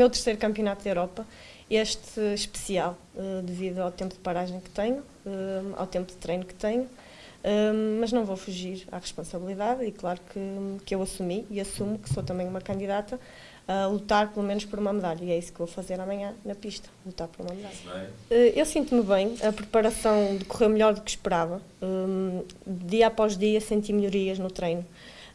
meu terceiro campeonato da Europa, este especial, uh, devido ao tempo de paragem que tenho, uh, ao tempo de treino que tenho, uh, mas não vou fugir à responsabilidade e claro que, que eu assumi e assumo que sou também uma candidata a lutar pelo menos por uma medalha e é isso que vou fazer amanhã na pista, lutar por uma medalha. Eu sinto-me bem, a preparação decorreu melhor do que esperava, dia após dia senti melhorias no treino.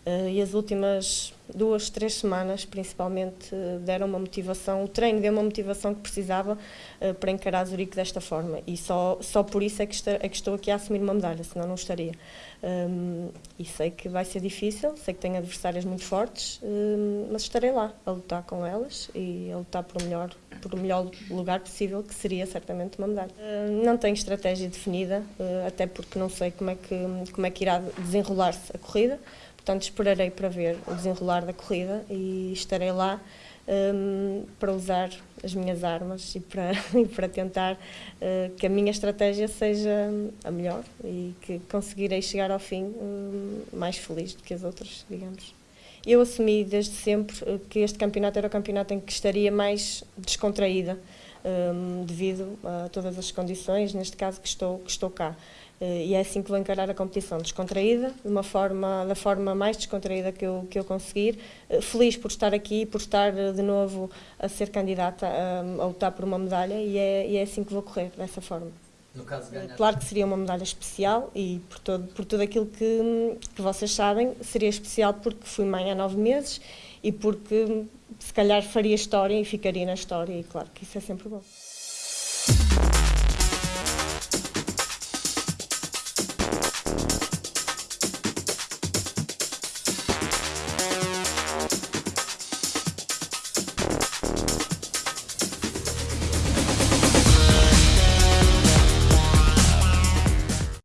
Uh, e as últimas duas, três semanas, principalmente, uh, deram uma motivação, o treino deu uma motivação que precisava uh, para encarar Zurique desta forma. E só, só por isso é que, está, é que estou aqui a assumir uma medalha, senão não estaria. Um, e sei que vai ser difícil, sei que tenho adversárias muito fortes, um, mas estarei lá a lutar com elas e a lutar por o melhor, por o melhor lugar possível, que seria certamente uma medalha. não tenho estratégia definida, até porque não sei como é que, como é que irá desenrolar-se a corrida. Portanto, esperarei para ver o desenrolar da corrida e estarei lá um, para usar as minhas armas e para, e para tentar uh, que a minha estratégia seja a melhor e que conseguirei chegar ao fim um, mais feliz do que as outras, digamos. Eu assumi desde sempre uh, que este campeonato era o campeonato em que estaria mais descontraída, um, devido a todas as condições, neste caso que estou, que estou cá. Eh, e é assim que vou encarar a competição, descontraída, de uma forma, da forma mais descontraída que eu, que eu conseguir, eh, feliz por estar aqui, por estar eh, de novo a ser candidata a, a lutar por uma medalha e é, e é assim que vou correr, dessa forma. Caso, claro que seria uma medalha especial e por, todo, por tudo aquilo que, que vocês sabem, seria especial porque fui mãe há nove meses e porque se calhar faria história e ficaria na história e claro que isso é sempre bom.